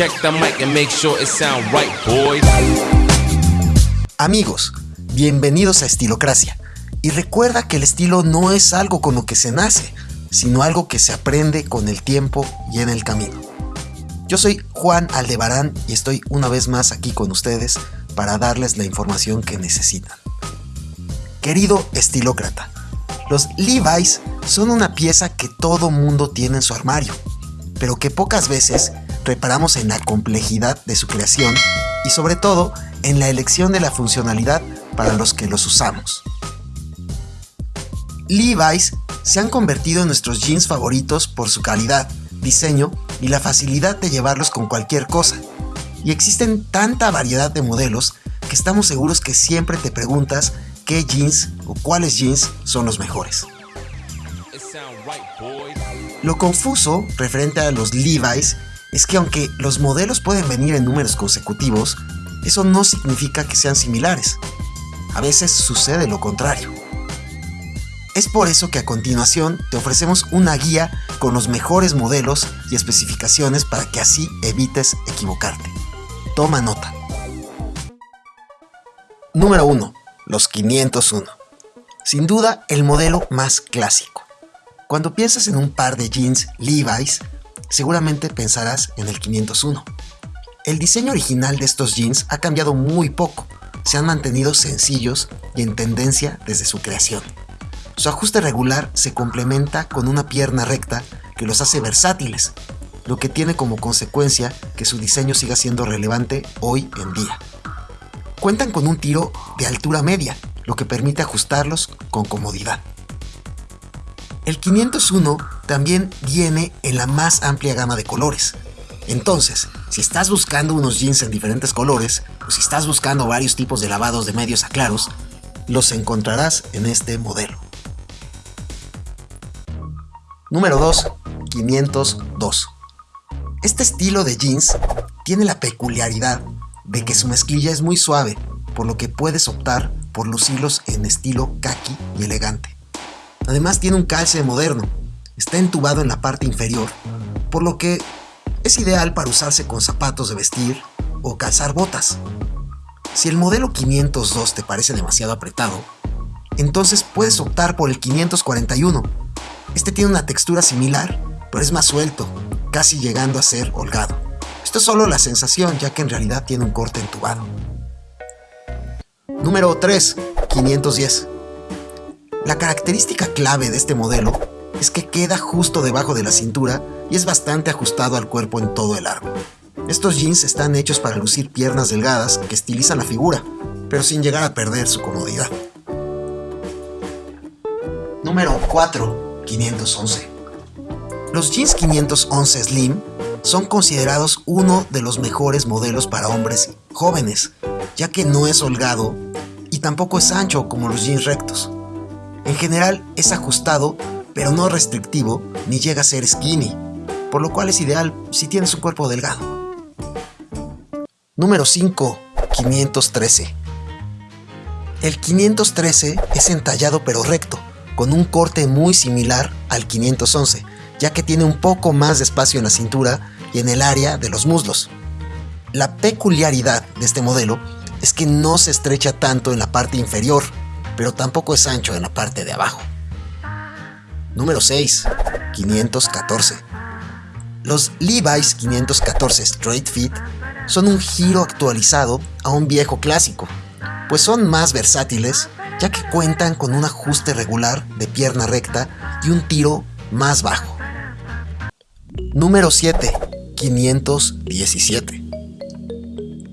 Check the mic and make sure it right, boys. Amigos, bienvenidos a Estilocracia. Y recuerda que el estilo no es algo con lo que se nace, sino algo que se aprende con el tiempo y en el camino. Yo soy Juan Aldebarán y estoy una vez más aquí con ustedes para darles la información que necesitan. Querido estilócrata, los Levi's son una pieza que todo mundo tiene en su armario, pero que pocas veces reparamos en la complejidad de su creación y sobre todo en la elección de la funcionalidad para los que los usamos. Levi's se han convertido en nuestros jeans favoritos por su calidad, diseño y la facilidad de llevarlos con cualquier cosa. Y existen tanta variedad de modelos que estamos seguros que siempre te preguntas qué jeans o cuáles jeans son los mejores. Lo confuso referente a los Levi's es que aunque los modelos pueden venir en números consecutivos, eso no significa que sean similares. A veces sucede lo contrario. Es por eso que a continuación te ofrecemos una guía con los mejores modelos y especificaciones para que así evites equivocarte. Toma nota. Número 1. Los 501. Sin duda el modelo más clásico. Cuando piensas en un par de jeans Levi's, seguramente pensarás en el 501. El diseño original de estos jeans ha cambiado muy poco, se han mantenido sencillos y en tendencia desde su creación. Su ajuste regular se complementa con una pierna recta que los hace versátiles, lo que tiene como consecuencia que su diseño siga siendo relevante hoy en día. Cuentan con un tiro de altura media, lo que permite ajustarlos con comodidad. El 501 también viene en la más amplia gama de colores. Entonces, si estás buscando unos jeans en diferentes colores, o si estás buscando varios tipos de lavados de medios a claros, los encontrarás en este modelo. Número 2. 502. Este estilo de jeans tiene la peculiaridad de que su mezclilla es muy suave, por lo que puedes optar por lucirlos en estilo khaki y elegante. Además tiene un calce moderno, está entubado en la parte inferior, por lo que es ideal para usarse con zapatos de vestir o calzar botas. Si el modelo 502 te parece demasiado apretado, entonces puedes optar por el 541. Este tiene una textura similar, pero es más suelto, casi llegando a ser holgado. Esto es solo la sensación, ya que en realidad tiene un corte entubado. Número 3. 510. La característica clave de este modelo es que queda justo debajo de la cintura y es bastante ajustado al cuerpo en todo el arco. Estos jeans están hechos para lucir piernas delgadas que estilizan la figura, pero sin llegar a perder su comodidad. Número 4. 511. Los jeans 511 Slim son considerados uno de los mejores modelos para hombres jóvenes, ya que no es holgado y tampoco es ancho como los jeans rectos. En general es ajustado, pero no restrictivo ni llega a ser skinny, por lo cual es ideal si tienes un cuerpo delgado. Número 5. 513. El 513 es entallado pero recto, con un corte muy similar al 511, ya que tiene un poco más de espacio en la cintura y en el área de los muslos. La peculiaridad de este modelo es que no se estrecha tanto en la parte inferior, pero tampoco es ancho en la parte de abajo. Número 6. 514. Los Levi's 514 Straight Fit son un giro actualizado a un viejo clásico, pues son más versátiles ya que cuentan con un ajuste regular de pierna recta y un tiro más bajo. Número 7. 517.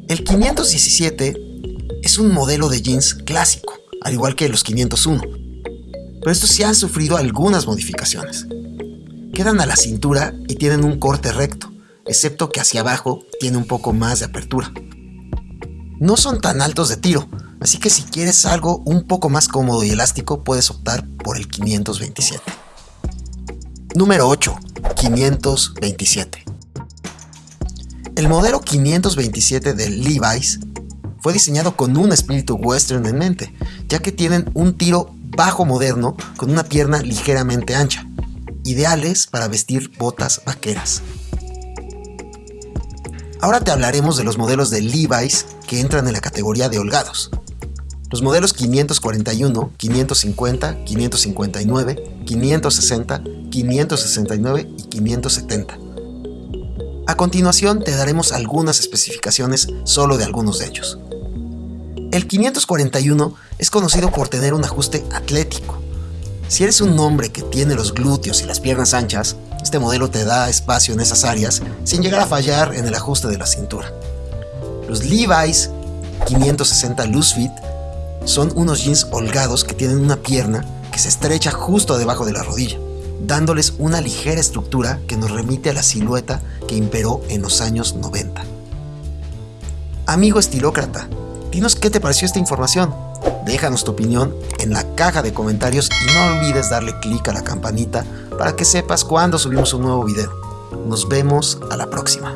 El 517 es un modelo de jeans clásico, al igual que los 501, pero estos sí han sufrido algunas modificaciones. Quedan a la cintura y tienen un corte recto, excepto que hacia abajo tiene un poco más de apertura. No son tan altos de tiro, así que si quieres algo un poco más cómodo y elástico puedes optar por el 527. Número 8. 527. El modelo 527 del Levi's fue diseñado con un espíritu western en mente, ya que tienen un tiro bajo moderno con una pierna ligeramente ancha, ideales para vestir botas vaqueras. Ahora te hablaremos de los modelos de Levi's que entran en la categoría de holgados. Los modelos 541, 550, 559, 560, 569 y 570. A continuación te daremos algunas especificaciones solo de algunos de ellos. El 541 es conocido por tener un ajuste atlético. Si eres un hombre que tiene los glúteos y las piernas anchas, este modelo te da espacio en esas áreas sin llegar a fallar en el ajuste de la cintura. Los Levi's 560 Loose Fit son unos jeans holgados que tienen una pierna que se estrecha justo debajo de la rodilla, dándoles una ligera estructura que nos remite a la silueta que imperó en los años 90. Amigo estilócrata, dinos qué te pareció esta información. Déjanos tu opinión en la caja de comentarios y no olvides darle clic a la campanita para que sepas cuando subimos un nuevo video. Nos vemos a la próxima.